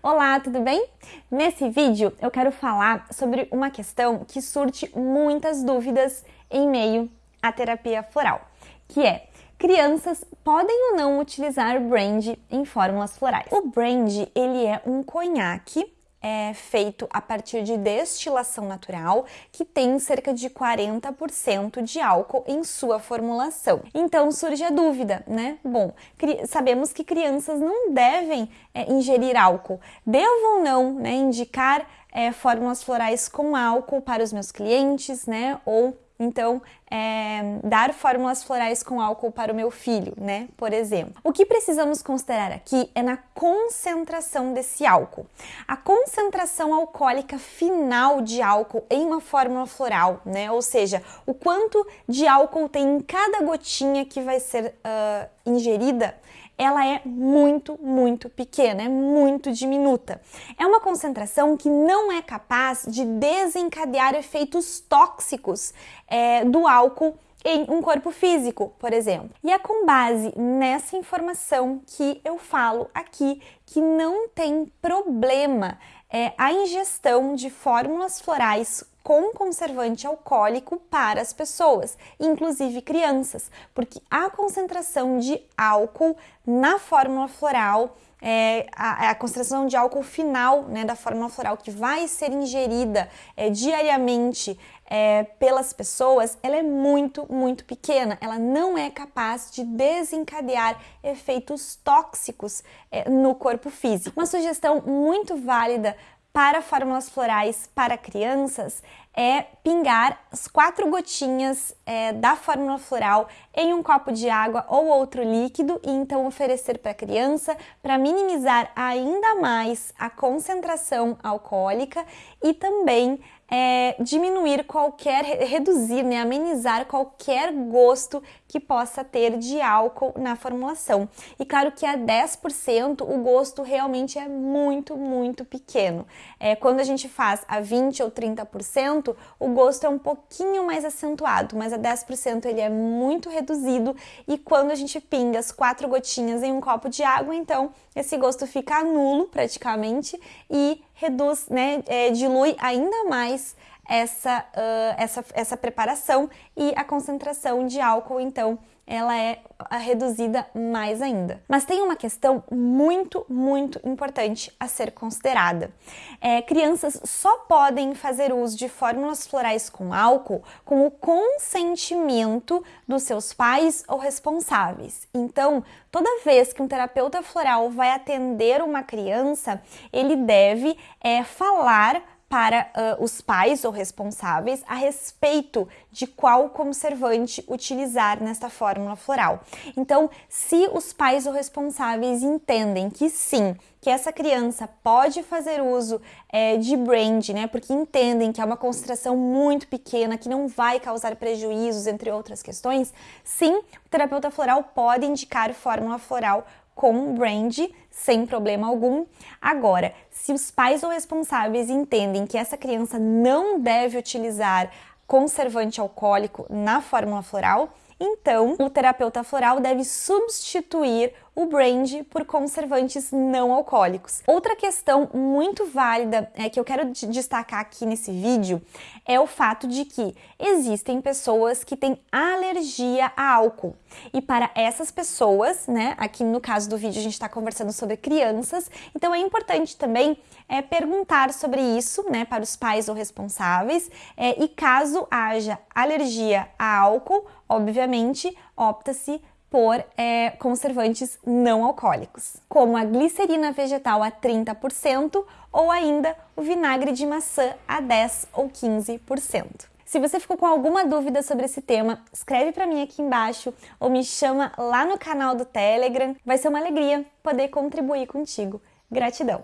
Olá, tudo bem? Nesse vídeo eu quero falar sobre uma questão que surte muitas dúvidas em meio à terapia floral, que é crianças podem ou não utilizar brand em fórmulas florais? O brand, ele é um conhaque é feito a partir de destilação natural, que tem cerca de 40% de álcool em sua formulação. Então surge a dúvida, né? Bom, sabemos que crianças não devem é, ingerir álcool. Devo ou não né, indicar é, fórmulas florais com álcool para os meus clientes, né? Ou então, é, dar fórmulas florais com álcool para o meu filho, né? Por exemplo. O que precisamos considerar aqui é na concentração desse álcool. A concentração alcoólica final de álcool em uma fórmula floral, né? Ou seja, o quanto de álcool tem em cada gotinha que vai ser uh, ingerida ela é muito, muito pequena, é muito diminuta. É uma concentração que não é capaz de desencadear efeitos tóxicos é, do álcool em um corpo físico, por exemplo. E é com base nessa informação que eu falo aqui que não tem problema é, a ingestão de fórmulas florais com conservante alcoólico para as pessoas, inclusive crianças, porque a concentração de álcool na fórmula floral é, a, a, concentração de álcool final né, da fórmula floral que vai ser ingerida é, diariamente é, pelas pessoas, ela é muito, muito pequena. Ela não é capaz de desencadear efeitos tóxicos é, no corpo físico. Uma sugestão muito válida para fórmulas florais para crianças é pingar as quatro gotinhas é, da fórmula floral em um copo de água ou outro líquido e então oferecer para a criança para minimizar ainda mais a concentração alcoólica e também é, diminuir qualquer, reduzir, né, amenizar qualquer gosto que possa ter de álcool na formulação. E claro que a 10% o gosto realmente é muito, muito pequeno. É, quando a gente faz a 20 ou 30%, o gosto é um pouquinho mais acentuado, mas a 10% ele é muito reduzido e quando a gente pinga as quatro gotinhas em um copo de água, então esse gosto fica nulo praticamente e reduz, né, é, dilui ainda mais essa, uh, essa, essa preparação e a concentração de álcool, então, ela é reduzida mais ainda. Mas tem uma questão muito, muito importante a ser considerada. É, crianças só podem fazer uso de fórmulas florais com álcool com o consentimento dos seus pais ou responsáveis. Então, toda vez que um terapeuta floral vai atender uma criança, ele deve é, falar para uh, os pais ou responsáveis a respeito de qual conservante utilizar nesta fórmula floral. Então, se os pais ou responsáveis entendem que sim, que essa criança pode fazer uso é, de brand, né, porque entendem que é uma concentração muito pequena, que não vai causar prejuízos, entre outras questões, sim, o terapeuta floral pode indicar fórmula floral com brand sem problema algum. Agora, se os pais ou responsáveis entendem que essa criança não deve utilizar conservante alcoólico na fórmula floral, então o terapeuta floral deve substituir o brand por conservantes não alcoólicos. Outra questão muito válida é, que eu quero destacar aqui nesse vídeo é o fato de que existem pessoas que têm alergia a álcool. E para essas pessoas, né, aqui no caso do vídeo a gente está conversando sobre crianças, então é importante também é, perguntar sobre isso né, para os pais ou responsáveis é, e caso haja alergia a álcool, obviamente opta-se por é, conservantes não alcoólicos, como a glicerina vegetal a 30% ou ainda o vinagre de maçã a 10 ou 15%. Se você ficou com alguma dúvida sobre esse tema, escreve para mim aqui embaixo ou me chama lá no canal do Telegram. Vai ser uma alegria poder contribuir contigo. Gratidão!